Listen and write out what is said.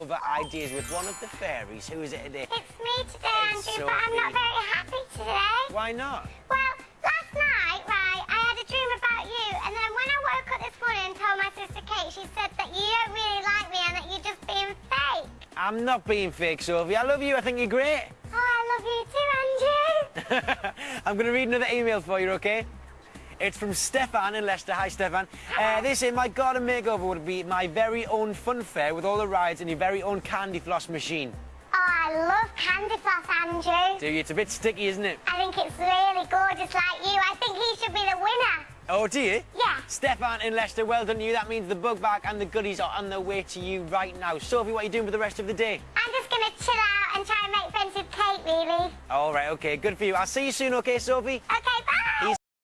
over ideas with one of the fairies. Who is it today? It's me today, Andrew, but I'm not very happy today. Why not? Well, last night, right, I had a dream about you, and then when I woke up this morning and told my sister Kate, she said that you don't really like me and that you're just being fake. I'm not being fake, Sophie. I love you. I think you're great. Oh, I love you too, Andrew. I'm going to read another email for you, okay? It's from Stefan in Leicester. Hi, Stefan. Uh, they say my garden makeover would be my very own fun fair with all the rides and your very own candy floss machine. Oh, I love candy floss, Andrew. Do you? It's a bit sticky, isn't it? I think it's really gorgeous like you. I think he should be the winner. Oh, do you? Yeah. Stefan in Leicester, well done you. That means the bug bag and the goodies are on their way to you right now. Sophie, what are you doing for the rest of the day? I'm just going to chill out and try and make friends with Kate, really. All right, okay, good for you. I'll see you soon, okay, Sophie? Okay, bye.